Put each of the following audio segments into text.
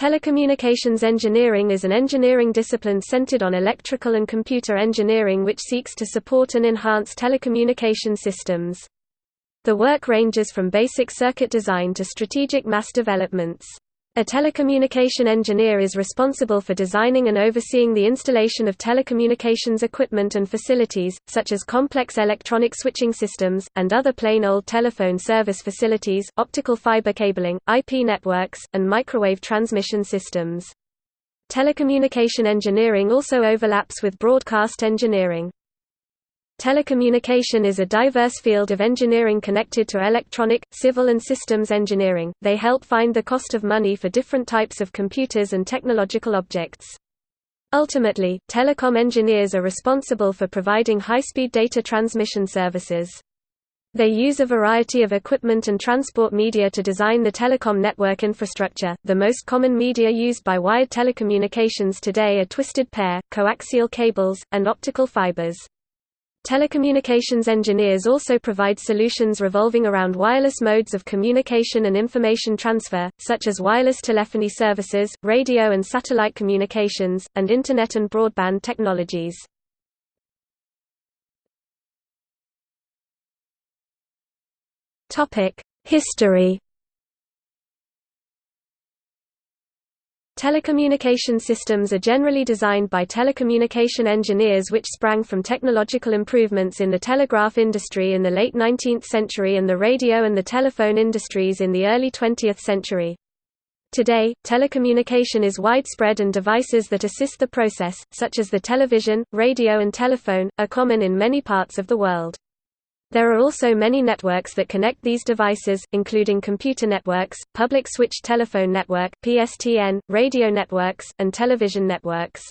Telecommunications engineering is an engineering discipline centered on electrical and computer engineering which seeks to support and enhance telecommunication systems. The work ranges from basic circuit design to strategic mass developments. A telecommunication engineer is responsible for designing and overseeing the installation of telecommunications equipment and facilities, such as complex electronic switching systems, and other plain old telephone service facilities, optical fiber cabling, IP networks, and microwave transmission systems. Telecommunication engineering also overlaps with broadcast engineering. Telecommunication is a diverse field of engineering connected to electronic, civil and systems engineering. They help find the cost of money for different types of computers and technological objects. Ultimately, telecom engineers are responsible for providing high-speed data transmission services. They use a variety of equipment and transport media to design the telecom network infrastructure. The most common media used by wired telecommunications today are twisted pair, coaxial cables, and optical fibers. Telecommunications engineers also provide solutions revolving around wireless modes of communication and information transfer, such as wireless telephony services, radio and satellite communications, and Internet and broadband technologies. History Telecommunication systems are generally designed by telecommunication engineers which sprang from technological improvements in the telegraph industry in the late 19th century and the radio and the telephone industries in the early 20th century. Today, telecommunication is widespread and devices that assist the process, such as the television, radio and telephone, are common in many parts of the world. There are also many networks that connect these devices, including computer networks, public switched telephone network (PSTN), radio networks, and television networks.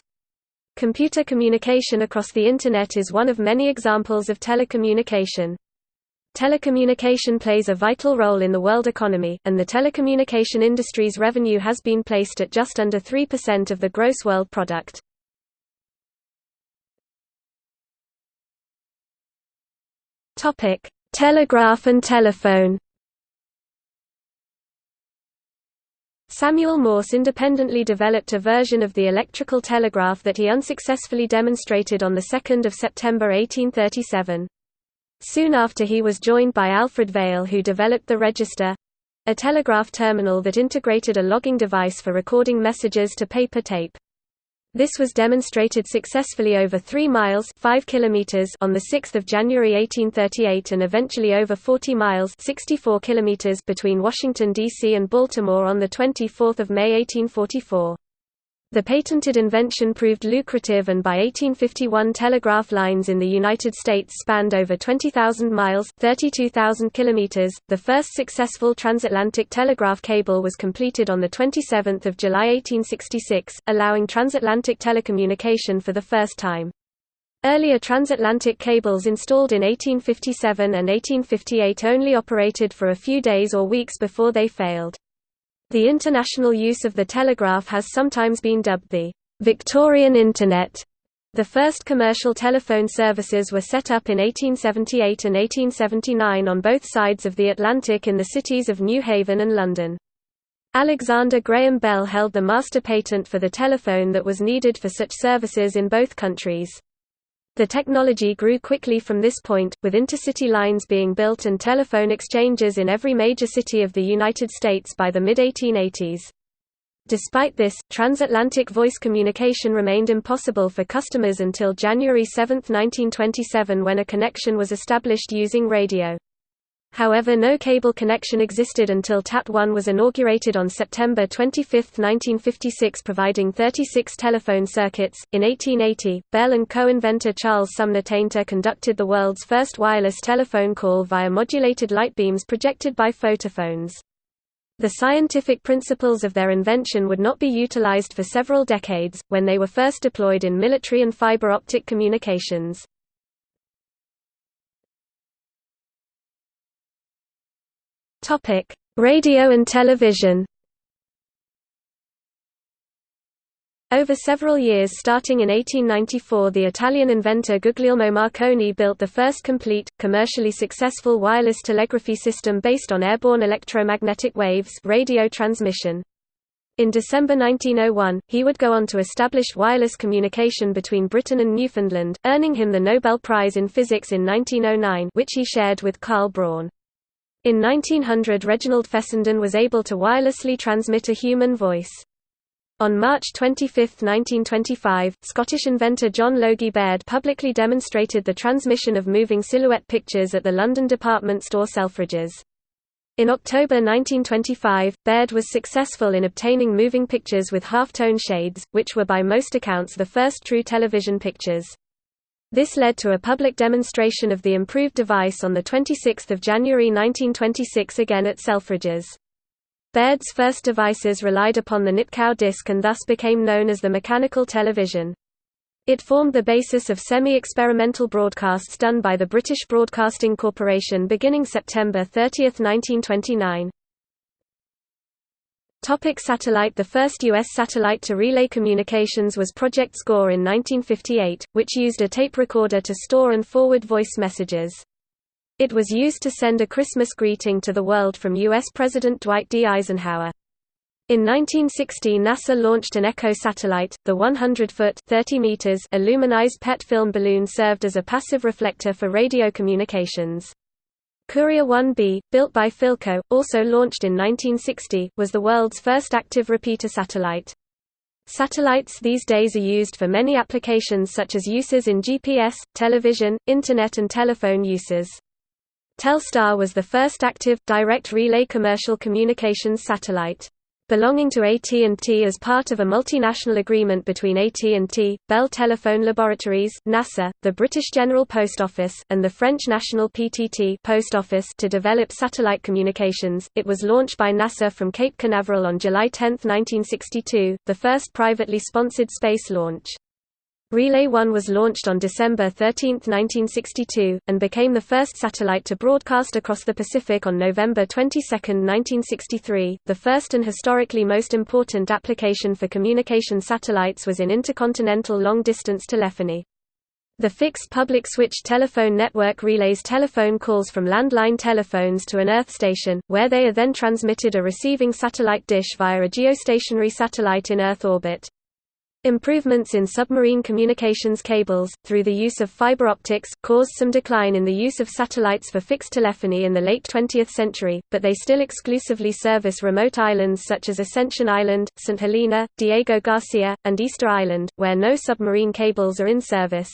Computer communication across the Internet is one of many examples of telecommunication. Telecommunication plays a vital role in the world economy, and the telecommunication industry's revenue has been placed at just under 3% of the gross world product. Topic: Telegraph and telephone. Samuel Morse independently developed a version of the electrical telegraph that he unsuccessfully demonstrated on 2 September 1837. Soon after he was joined by Alfred Vail who developed the register—a telegraph terminal that integrated a logging device for recording messages to paper tape. This was demonstrated successfully over 3 miles 5 kilometers on 6 January 1838 and eventually over 40 miles 64 kilometers between Washington, D.C. and Baltimore on 24 May 1844. The patented invention proved lucrative and by 1851 telegraph lines in the United States spanned over 20,000 miles 32,000 kilometers. .The first successful transatlantic telegraph cable was completed on 27 July 1866, allowing transatlantic telecommunication for the first time. Earlier transatlantic cables installed in 1857 and 1858 only operated for a few days or weeks before they failed. The international use of the telegraph has sometimes been dubbed the Victorian Internet. The first commercial telephone services were set up in 1878 and 1879 on both sides of the Atlantic in the cities of New Haven and London. Alexander Graham Bell held the master patent for the telephone that was needed for such services in both countries. The technology grew quickly from this point, with intercity lines being built and telephone exchanges in every major city of the United States by the mid-1880s. Despite this, transatlantic voice communication remained impossible for customers until January 7, 1927 when a connection was established using radio. However no cable connection existed until TAT-1 was inaugurated on September 25, 1956 providing 36 telephone circuits. In 1880, Bell and co-inventor Charles Sumner Tainter conducted the world's first wireless telephone call via modulated light beams projected by photophones. The scientific principles of their invention would not be utilized for several decades, when they were first deployed in military and fiber optic communications. Topic: Radio and television. Over several years starting in 1894 the Italian inventor Guglielmo Marconi built the first complete, commercially successful wireless telegraphy system based on airborne electromagnetic waves radio transmission. In December 1901, he would go on to establish wireless communication between Britain and Newfoundland, earning him the Nobel Prize in Physics in 1909 which he shared with Karl Braun. In 1900 Reginald Fessenden was able to wirelessly transmit a human voice. On March 25, 1925, Scottish inventor John Logie Baird publicly demonstrated the transmission of moving silhouette pictures at the London department store Selfridges. In October 1925, Baird was successful in obtaining moving pictures with half-tone shades, which were by most accounts the first true television pictures. This led to a public demonstration of the improved device on 26 January 1926 again at Selfridges. Baird's first devices relied upon the Nipkow disc and thus became known as the mechanical television. It formed the basis of semi-experimental broadcasts done by the British Broadcasting Corporation beginning September 30, 1929. Topic satellite The first U.S. satellite to relay communications was Project SCORE in 1958, which used a tape recorder to store and forward voice messages. It was used to send a Christmas greeting to the world from U.S. President Dwight D. Eisenhower. In 1960 NASA launched an ECHO satellite, the 100-foot aluminized PET film balloon served as a passive reflector for radio communications. Courier 1B, built by Philco, also launched in 1960, was the world's first active repeater satellite. Satellites these days are used for many applications such as uses in GPS, television, Internet and telephone uses. Telstar was the first active, direct relay commercial communications satellite belonging to AT&T as part of a multinational agreement between AT&T, Bell Telephone Laboratories, NASA, the British General Post Office, and the French National PTT Post Office to develop satellite communications. It was launched by NASA from Cape Canaveral on July 10, 1962, the first privately sponsored space launch. Relay 1 was launched on December 13, 1962, and became the first satellite to broadcast across the Pacific on November 22, 1963. The first and historically most important application for communication satellites was in intercontinental long distance telephony. The fixed public switch telephone network relays telephone calls from landline telephones to an Earth station, where they are then transmitted a receiving satellite dish via a geostationary satellite in Earth orbit. Improvements in submarine communications cables, through the use of fiber optics, caused some decline in the use of satellites for fixed telephony in the late 20th century, but they still exclusively service remote islands such as Ascension Island, St. Helena, Diego Garcia, and Easter Island, where no submarine cables are in service.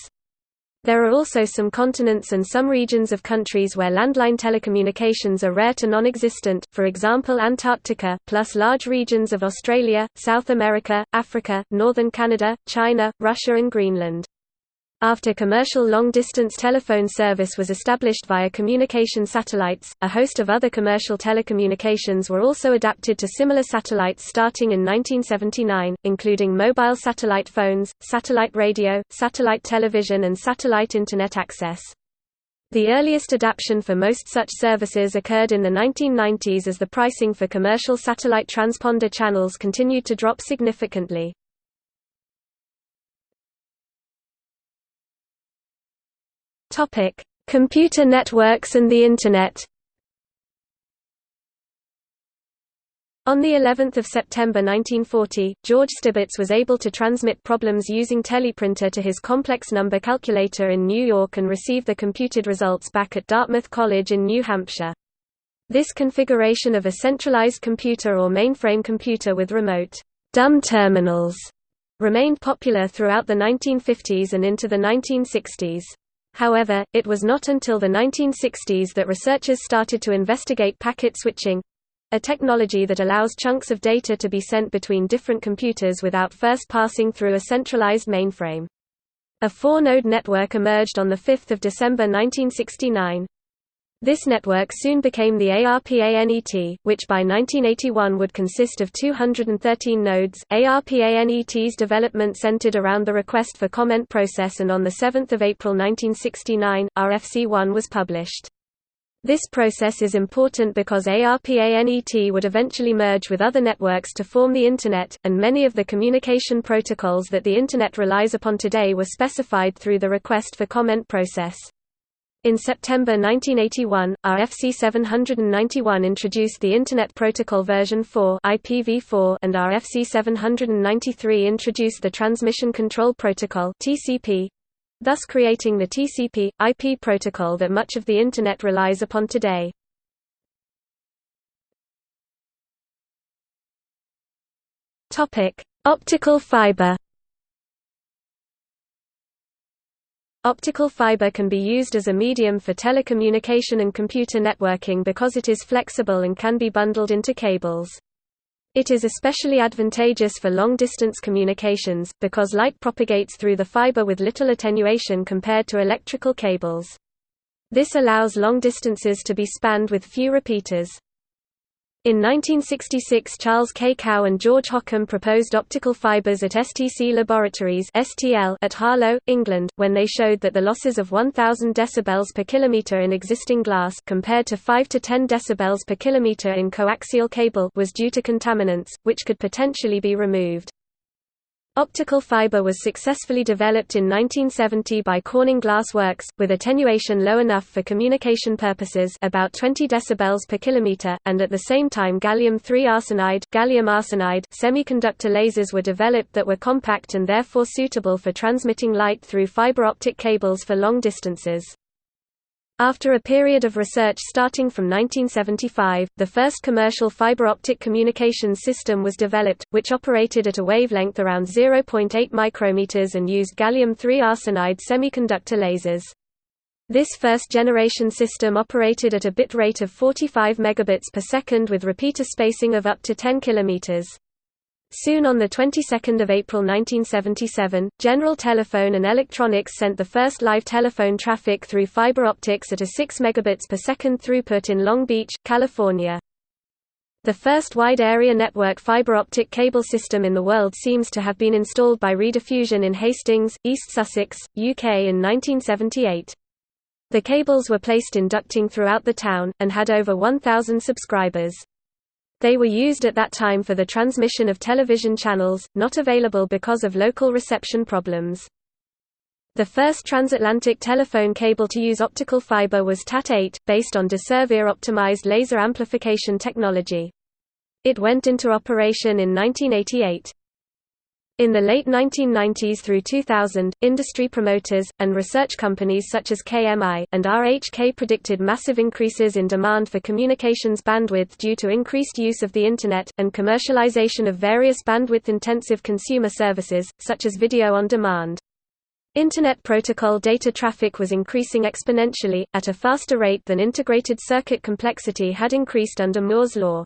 There are also some continents and some regions of countries where landline telecommunications are rare to non-existent, for example Antarctica, plus large regions of Australia, South America, Africa, northern Canada, China, Russia and Greenland. After commercial long-distance telephone service was established via communication satellites, a host of other commercial telecommunications were also adapted to similar satellites starting in 1979, including mobile satellite phones, satellite radio, satellite television and satellite Internet access. The earliest adaptation for most such services occurred in the 1990s as the pricing for commercial satellite transponder channels continued to drop significantly. Topic: Computer networks and the Internet. On the 11th of September 1940, George Stibitz was able to transmit problems using teleprinter to his complex number calculator in New York and receive the computed results back at Dartmouth College in New Hampshire. This configuration of a centralized computer or mainframe computer with remote dumb terminals remained popular throughout the 1950s and into the 1960s. However, it was not until the 1960s that researchers started to investigate packet switching a technology that allows chunks of data to be sent between different computers without first passing through a centralized mainframe. A four-node network emerged on 5 December 1969. This network soon became the ARPANET, which by 1981 would consist of 213 nodes. ARPANET's development centered around the request for comment process and on 7 April 1969, RFC1 was published. This process is important because ARPANET would eventually merge with other networks to form the Internet, and many of the communication protocols that the Internet relies upon today were specified through the request for comment process. In September 1981, RFC 791 introduced the Internet Protocol version 4 IPv4 and RFC 793 introduced the Transmission Control Protocol TCP, thus creating the TCP IP protocol that much of the internet relies upon today. Topic: Optical fiber Optical fiber can be used as a medium for telecommunication and computer networking because it is flexible and can be bundled into cables. It is especially advantageous for long-distance communications, because light propagates through the fiber with little attenuation compared to electrical cables. This allows long distances to be spanned with few repeaters. In 1966 Charles K. Kao and George Hockham proposed optical fibers at STC Laboratories at Harlow, England, when they showed that the losses of 1000 dB per kilometer in existing glass compared to 5 to 10 dB per kilometer in coaxial cable was due to contaminants, which could potentially be removed. Optical fiber was successfully developed in 1970 by Corning Glass Works, with attenuation low enough for communication purposes about 20 dB per kilometer, and at the same time gallium-3 arsenide, gallium arsenide semiconductor lasers were developed that were compact and therefore suitable for transmitting light through fiber optic cables for long distances. After a period of research starting from 1975, the first commercial fiber optic communications system was developed, which operated at a wavelength around 0.8 micrometers and used gallium-3 arsenide semiconductor lasers. This first-generation system operated at a bit rate of 45 megabits per second with repeater spacing of up to 10 kilometers. Soon on the 22nd of April 1977, General Telephone and Electronics sent the first live telephone traffic through fiber optics at a 6 megabits per second throughput in Long Beach, California. The first wide-area network fiber optic cable system in the world seems to have been installed by Rediffusion in Hastings, East Sussex, UK in 1978. The cables were placed in ducting throughout the town, and had over 1,000 subscribers. They were used at that time for the transmission of television channels, not available because of local reception problems. The first transatlantic telephone cable to use optical fiber was TAT-8, based on Desurvire optimized laser amplification technology. It went into operation in 1988. In the late 1990s through 2000, industry promoters, and research companies such as KMI, and RHK predicted massive increases in demand for communications bandwidth due to increased use of the Internet, and commercialization of various bandwidth-intensive consumer services, such as video on demand. Internet protocol data traffic was increasing exponentially, at a faster rate than integrated circuit complexity had increased under Moore's law.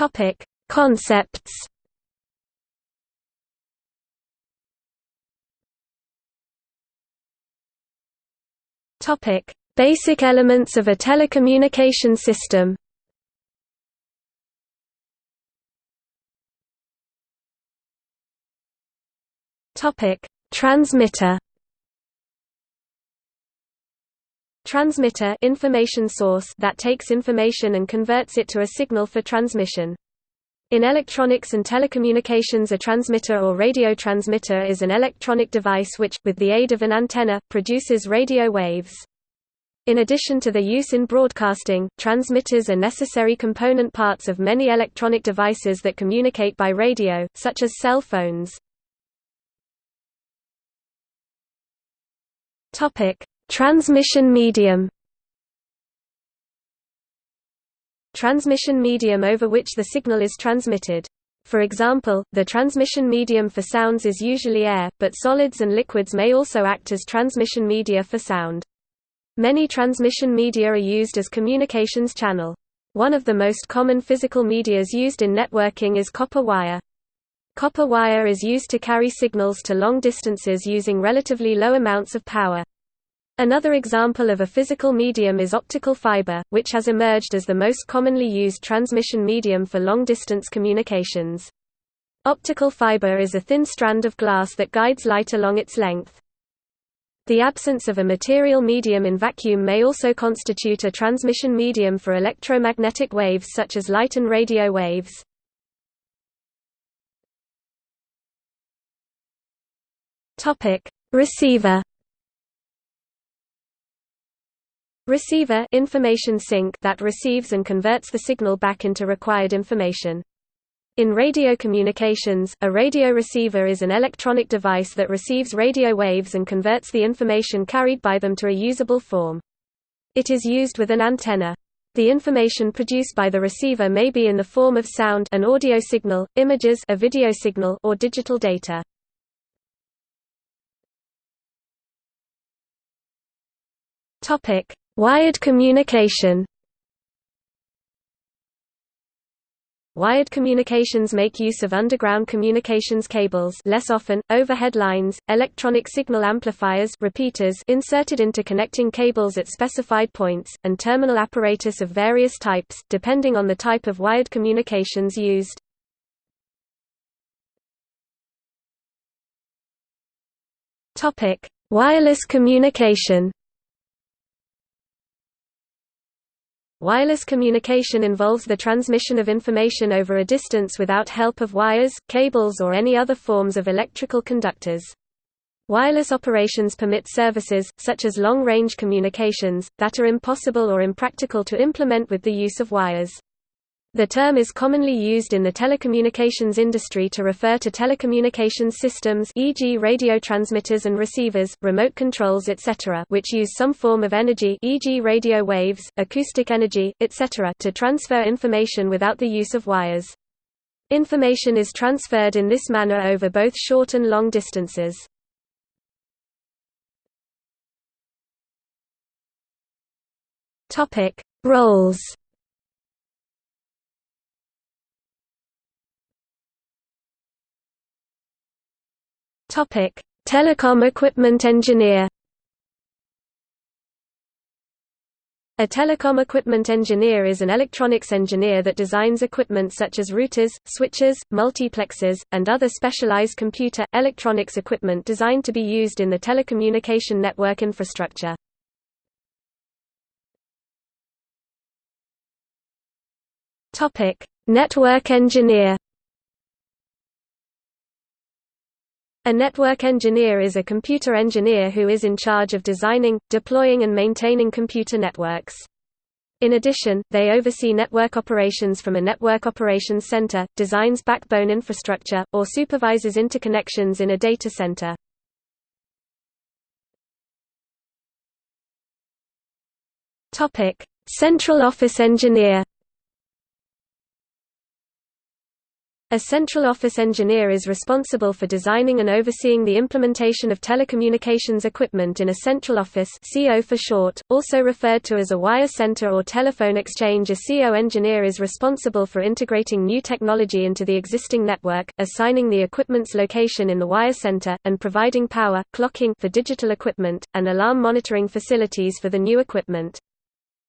Topic: Concepts. Topic: Basic elements of a telecommunication system. Topic: Transmitter. Transmitter information source that takes information and converts it to a signal for transmission. In electronics and telecommunications a transmitter or radio transmitter is an electronic device which, with the aid of an antenna, produces radio waves. In addition to their use in broadcasting, transmitters are necessary component parts of many electronic devices that communicate by radio, such as cell phones. Transmission medium Transmission medium over which the signal is transmitted. For example, the transmission medium for sounds is usually air, but solids and liquids may also act as transmission media for sound. Many transmission media are used as communications channel. One of the most common physical medias used in networking is copper wire. Copper wire is used to carry signals to long distances using relatively low amounts of power. Another example of a physical medium is optical fiber, which has emerged as the most commonly used transmission medium for long-distance communications. Optical fiber is a thin strand of glass that guides light along its length. The absence of a material medium in vacuum may also constitute a transmission medium for electromagnetic waves such as light and radio waves. Receiver. Receiver information sink that receives and converts the signal back into required information. In radio communications, a radio receiver is an electronic device that receives radio waves and converts the information carried by them to a usable form. It is used with an antenna. The information produced by the receiver may be in the form of sound an audio signal, images a video signal or digital data. Topic: Wired communication. Wired communications make use of underground communications cables less often, overhead lines, electronic signal amplifiers repeaters inserted into connecting cables at specified points, and terminal apparatus of various types, depending on the type of wired communications used. Wireless communication Wireless communication involves the transmission of information over a distance without help of wires, cables or any other forms of electrical conductors. Wireless operations permit services, such as long-range communications, that are impossible or impractical to implement with the use of wires. The term is commonly used in the telecommunications industry to refer to telecommunications systems e.g. radio transmitters and receivers, remote controls etc. which use some form of energy e.g. radio waves, acoustic energy, etc. to transfer information without the use of wires. Information is transferred in this manner over both short and long distances. Roles Topic: Telecom equipment engineer. A telecom equipment engineer is an electronics engineer that designs equipment such as routers, switches, multiplexers, and other specialized computer, electronics equipment designed to be used in the telecommunication network infrastructure. Network engineer A network engineer is a computer engineer who is in charge of designing, deploying and maintaining computer networks. In addition, they oversee network operations from a network operations center, designs backbone infrastructure, or supervises interconnections in a data center. Central office engineer A central office engineer is responsible for designing and overseeing the implementation of telecommunications equipment in a central office CO for short, also referred to as a wire center or telephone exchange. A CO engineer is responsible for integrating new technology into the existing network, assigning the equipment's location in the wire center, and providing power, clocking for digital equipment, and alarm monitoring facilities for the new equipment.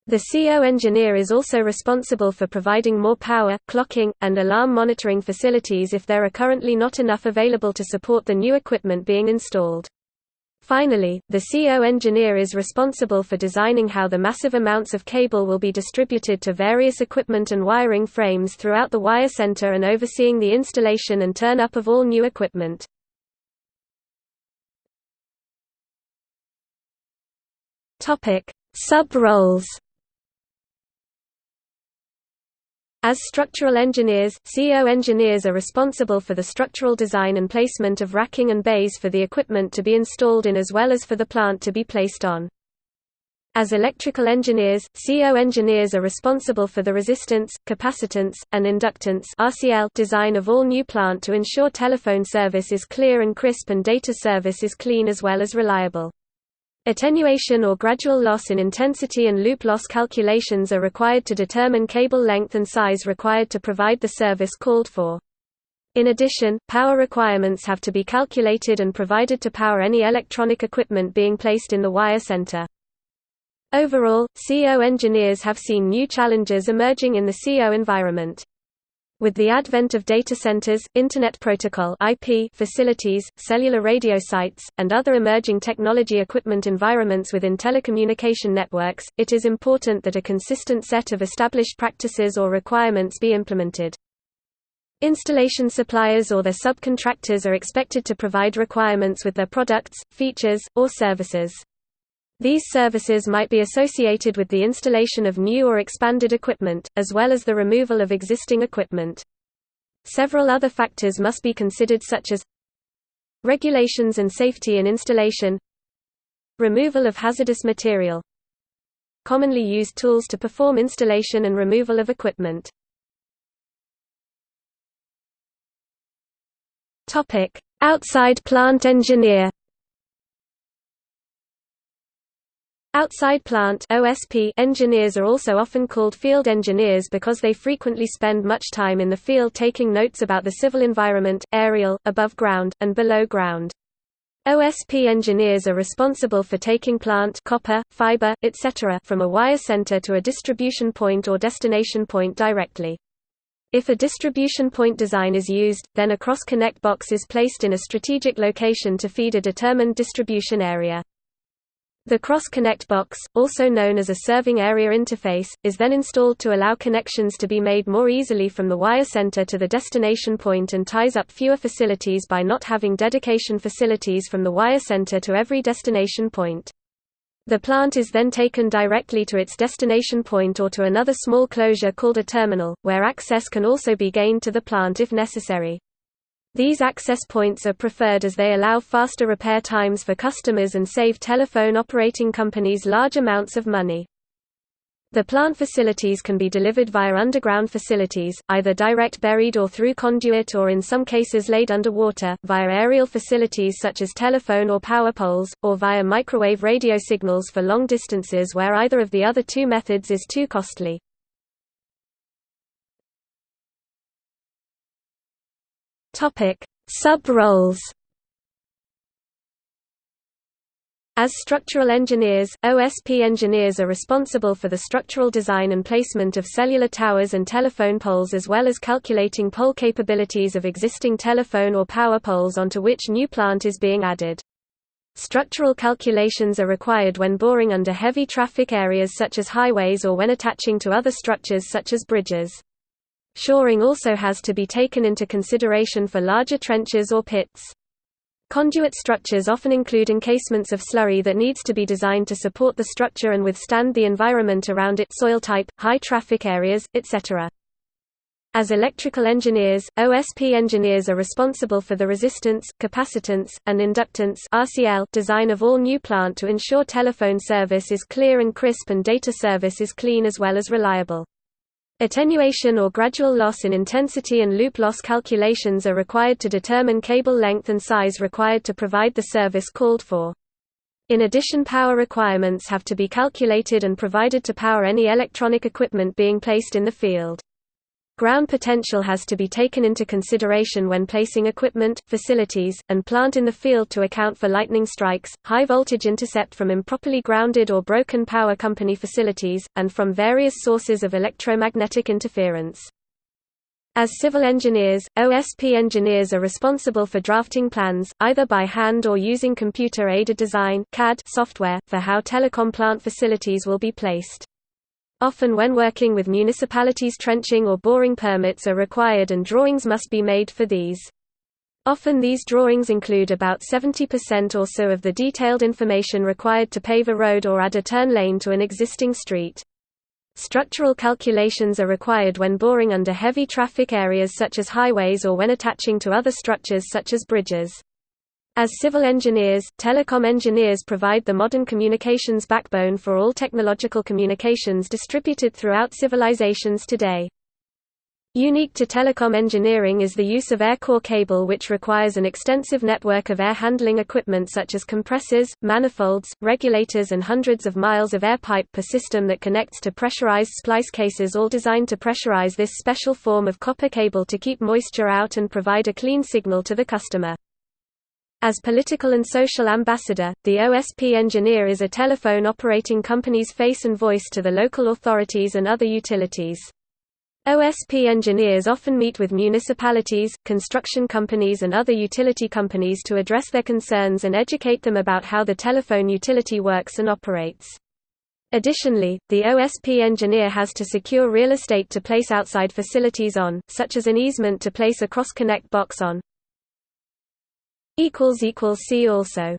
The CO engineer is also responsible for providing more power, clocking, and alarm monitoring facilities if there are currently not enough available to support the new equipment being installed. Finally, the CO engineer is responsible for designing how the massive amounts of cable will be distributed to various equipment and wiring frames throughout the wire center and overseeing the installation and turn-up of all new equipment. Sub-roles As structural engineers, CO engineers are responsible for the structural design and placement of racking and bays for the equipment to be installed in as well as for the plant to be placed on. As electrical engineers, CO engineers are responsible for the resistance, capacitance, and inductance RCL design of all new plant to ensure telephone service is clear and crisp and data service is clean as well as reliable. Attenuation or gradual loss in intensity and loop loss calculations are required to determine cable length and size required to provide the service called for. In addition, power requirements have to be calculated and provided to power any electronic equipment being placed in the wire center. Overall, CO engineers have seen new challenges emerging in the CO environment. With the advent of data centers, Internet Protocol IP facilities, cellular radio sites, and other emerging technology equipment environments within telecommunication networks, it is important that a consistent set of established practices or requirements be implemented. Installation suppliers or their subcontractors are expected to provide requirements with their products, features, or services. These services might be associated with the installation of new or expanded equipment, as well as the removal of existing equipment. Several other factors must be considered such as regulations and safety in installation removal of hazardous material commonly used tools to perform installation and removal of equipment Topic: Outside plant engineer. Outside plant (OSP) engineers are also often called field engineers because they frequently spend much time in the field taking notes about the civil environment, aerial, above ground, and below ground. OSP engineers are responsible for taking plant copper, fiber, etc. from a wire center to a distribution point or destination point directly. If a distribution point design is used, then a cross-connect box is placed in a strategic location to feed a determined distribution area. The cross-connect box, also known as a serving area interface, is then installed to allow connections to be made more easily from the wire center to the destination point and ties up fewer facilities by not having dedication facilities from the wire center to every destination point. The plant is then taken directly to its destination point or to another small closure called a terminal, where access can also be gained to the plant if necessary. These access points are preferred as they allow faster repair times for customers and save telephone operating companies large amounts of money. The plant facilities can be delivered via underground facilities, either direct buried or through conduit or in some cases laid underwater, via aerial facilities such as telephone or power poles, or via microwave radio signals for long distances where either of the other two methods is too costly. Sub-roles As structural engineers, OSP engineers are responsible for the structural design and placement of cellular towers and telephone poles as well as calculating pole capabilities of existing telephone or power poles onto which new plant is being added. Structural calculations are required when boring under heavy traffic areas such as highways or when attaching to other structures such as bridges. Shoring also has to be taken into consideration for larger trenches or pits. Conduit structures often include encasements of slurry that needs to be designed to support the structure and withstand the environment around it soil type, high traffic areas, etc. As electrical engineers, OSP engineers are responsible for the resistance, capacitance, and inductance RCL design of all new plant to ensure telephone service is clear and crisp and data service is clean as well as reliable. Attenuation or gradual loss in intensity and loop loss calculations are required to determine cable length and size required to provide the service called for. In addition power requirements have to be calculated and provided to power any electronic equipment being placed in the field. Ground potential has to be taken into consideration when placing equipment, facilities, and plant in the field to account for lightning strikes, high voltage intercept from improperly grounded or broken power company facilities, and from various sources of electromagnetic interference. As civil engineers, OSP engineers are responsible for drafting plans, either by hand or using computer-aided design CAD software, for how telecom plant facilities will be placed. Often when working with municipalities trenching or boring permits are required and drawings must be made for these. Often these drawings include about 70% or so of the detailed information required to pave a road or add a turn lane to an existing street. Structural calculations are required when boring under heavy traffic areas such as highways or when attaching to other structures such as bridges. As civil engineers, telecom engineers provide the modern communications backbone for all technological communications distributed throughout civilizations today. Unique to telecom engineering is the use of air core cable which requires an extensive network of air handling equipment such as compressors, manifolds, regulators and hundreds of miles of air pipe per system that connects to pressurized splice cases all designed to pressurize this special form of copper cable to keep moisture out and provide a clean signal to the customer. As political and social ambassador, the OSP engineer is a telephone operating company's face and voice to the local authorities and other utilities. OSP engineers often meet with municipalities, construction companies and other utility companies to address their concerns and educate them about how the telephone utility works and operates. Additionally, the OSP engineer has to secure real estate to place outside facilities on, such as an easement to place a cross-connect box on. See also